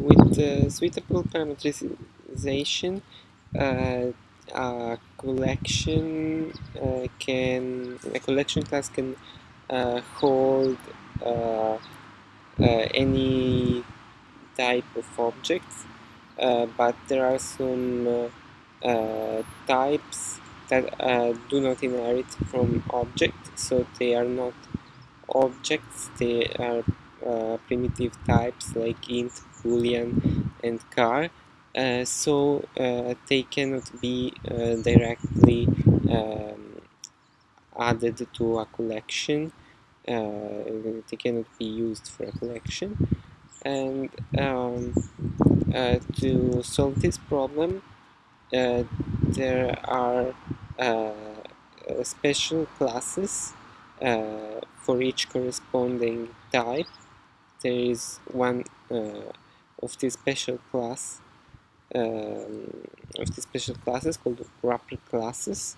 with suitable parameterization, uh, a collection uh, can a collection class can uh, hold any type of objects, but there are some types that uh, do not inherit from object so they are not objects, they are uh, primitive types like int, boolean, and char. Uh, so uh, they cannot be uh, directly um, added to a collection. Uh, they cannot be used for a collection. And um, to solve this problem, there are special classes for each corresponding type there is one uh, of the special class um, of the special classes called wrapper classes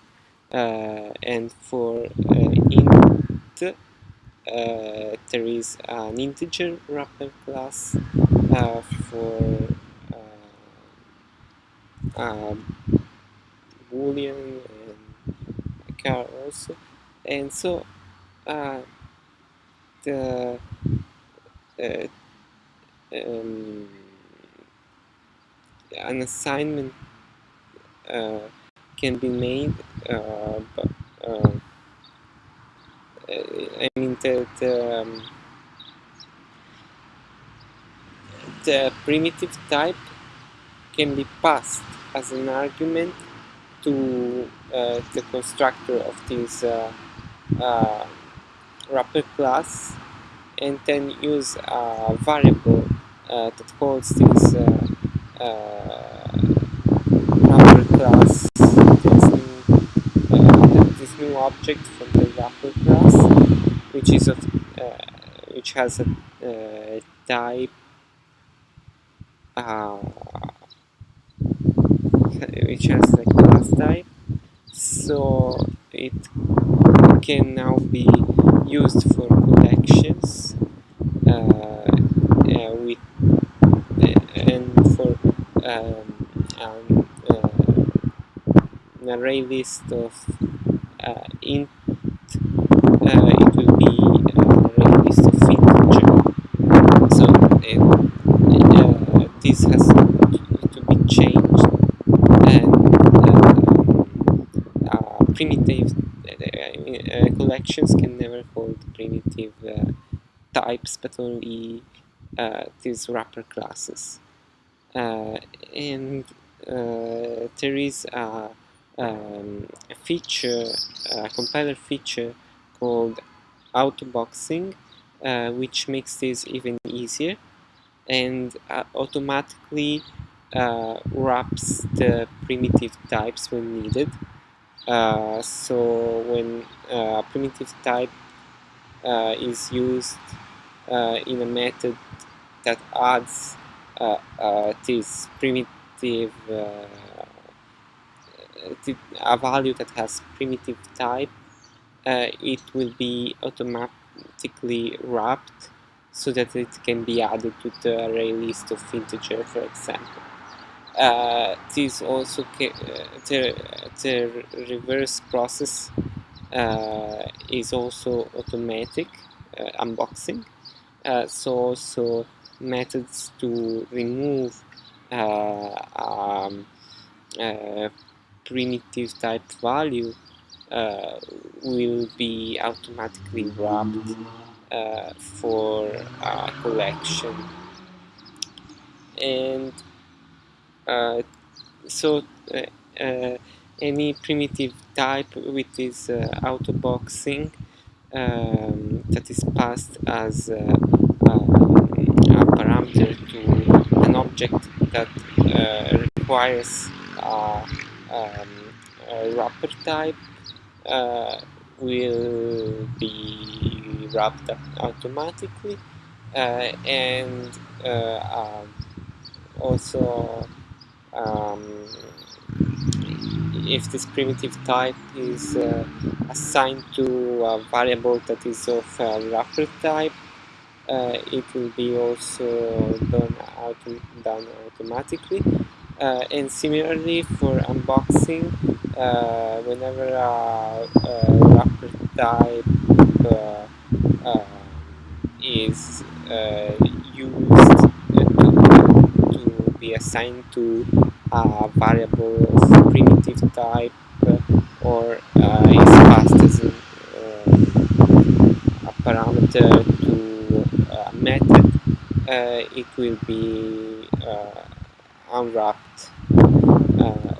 uh, and for uh, int uh, there is an integer wrapper class uh, for uh, boolean and char also. And so the uh, um, an assignment uh, can be made, uh, but uh, I mean the the, um, the primitive type can be passed as an argument to uh, the constructor of this wrapper class and then use a variable uh, that holds this uh, uh, wrapper class, this new, uh, this new object from the wrapper class, which is of, uh, which has a type which has a class type. So it can now be used for collections uh, uh, with uh, and for um, um, an array list of int it will be an array list of integer so it, this has to be changed and uh, primitive uh, collections can never hold primitive uh, types but only uh, these wrapper classes. And there is a, um, a feature, a compiler feature called autoboxing uh, which makes this even easier and uh, automatically uh, wraps the primitive types when needed. Uh, so when a uh, primitive type uh, is used in a method that adds this primitive a value that has primitive type it will be automatically wrapped so that it can be added to the array list of integer for example. Uh, this also uh, the, the reverse process uh, is also automatic uh, unboxing uh, so also methods to remove uh, um, primitive type value will be automatically wrapped for a collection. And uh, so uh, uh, any primitive type with this autoboxing um, that is passed as um, a parameter to an object that requires um, wrapper type will be wrapped up automatically uh, and uh, um, also um, if this primitive type is uh, assigned to a variable that is of wrapper type uh, it will be also done, done automatically. Uh, and similarly for unboxing, uh, whenever a, a wrapper type uh, uh, is uh, used to, to be assigned to a variable primitive type or is passed as a, parameter to a method, uh, it will be uh, unwrapped. Uh,